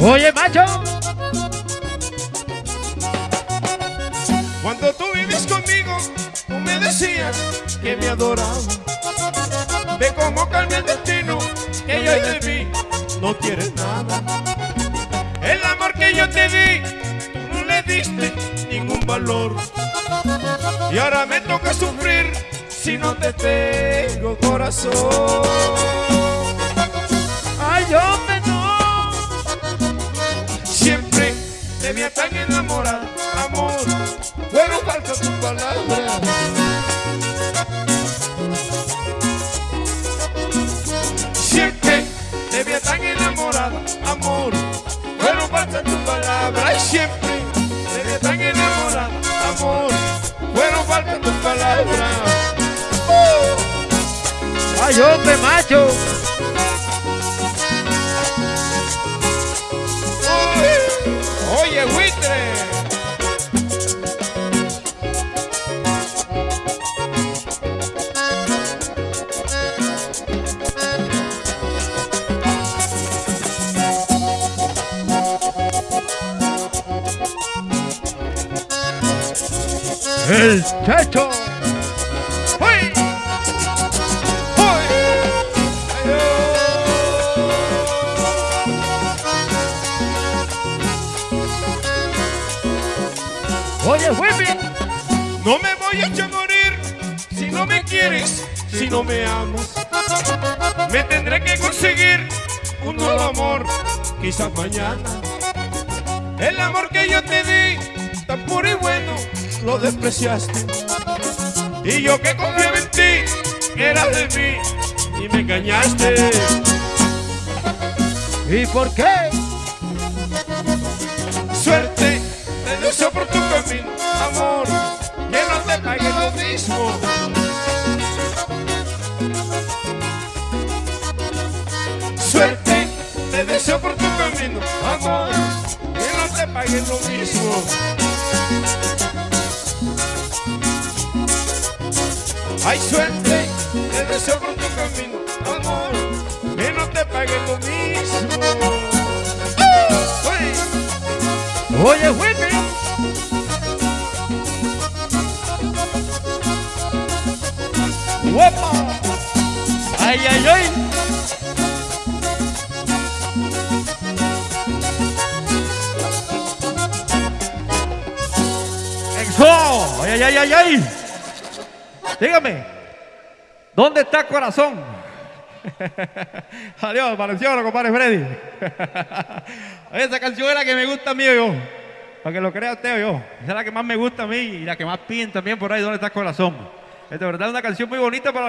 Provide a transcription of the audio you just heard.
Oye, macho. Cuando tú vives conmigo, tú me decías que me adorabas. Ve cómo cambia el destino, que yo de mí no quieres nada. El amor que yo te di, tú no le diste ningún valor. Y ahora me toca sufrir si no te tengo corazón. Falta tu palabra. Y siempre te veía tan enamorada, amor. Pero falta tu palabra. Ay, hombre, macho. El techo. ¡Uy! ¡Uy! Oye, Whippy. No me voy a echar morir si no me quieres, si no me amas. Me tendré que conseguir un nuevo amor, quizás mañana. El amor que yo te di, tan puro y bueno, lo despreciaste. Y yo que confiaba en ti, eras de mí y me engañaste. ¿Y por qué? Suerte, te deseo por tu camino, amor, que no te pague lo mismo. Suerte, te deseo por tu camino, amor, que no te pague lo mismo. Hay suerte, te deseo por tu camino, amor, que no te pague lo mismo. Oye, Whippy. ¡Guapa! ¡Ay, ay, ay! ¡Exo! ¡Ay, ay, ay, ay, ay! Dígame, ¿dónde está corazón? Adiós, apareció, compadre Freddy. Esa canción es la que me gusta a mí, yo. Para que lo crea usted, yo. Esa es la que más me gusta a mí y la que más piden también por ahí, ¿dónde está corazón? Es de verdad una canción muy bonita para...